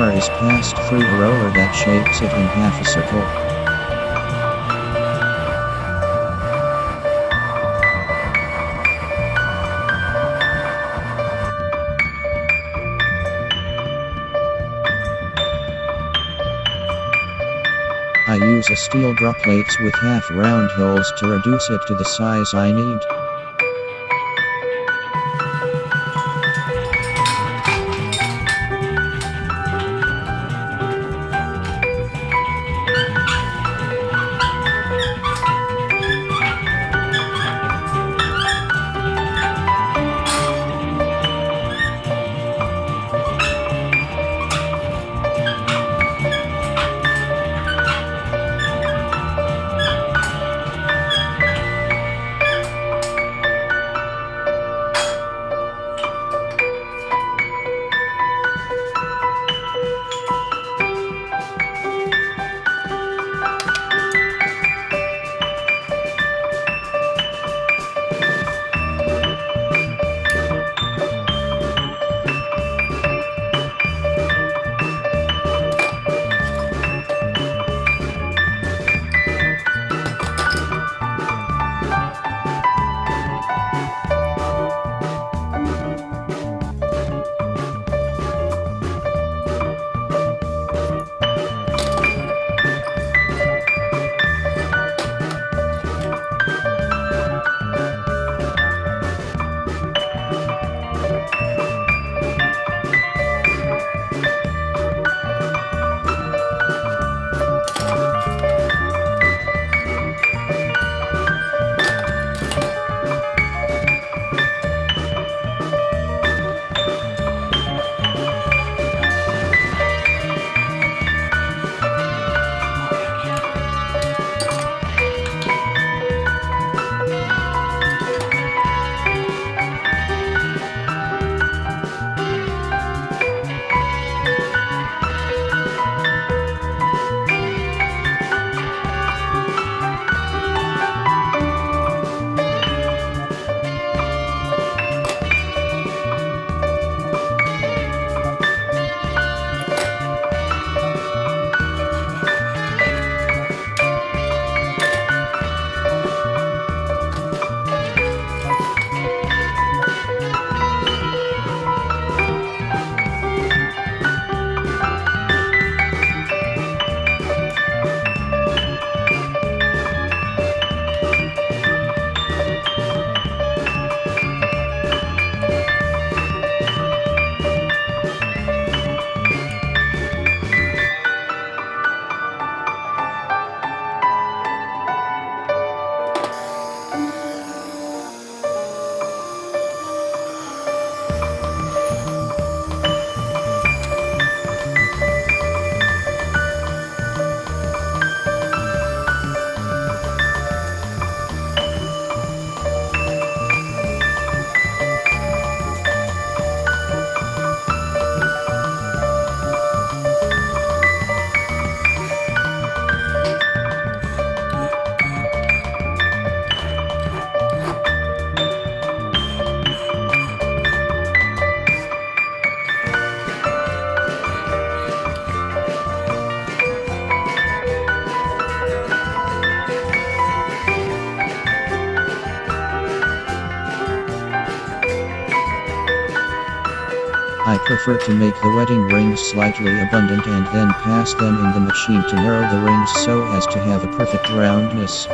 hammer is passed through a roller that shapes it in half a circle. I use a steel drop plates with half round holes to reduce it to the size I need. Prefer to make the wedding rings slightly abundant and then pass them in the machine to narrow the rings so as to have a perfect roundness.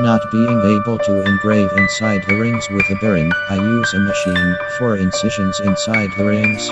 Not being able to engrave inside the rings with a bearing, I use a machine for incisions inside the rings.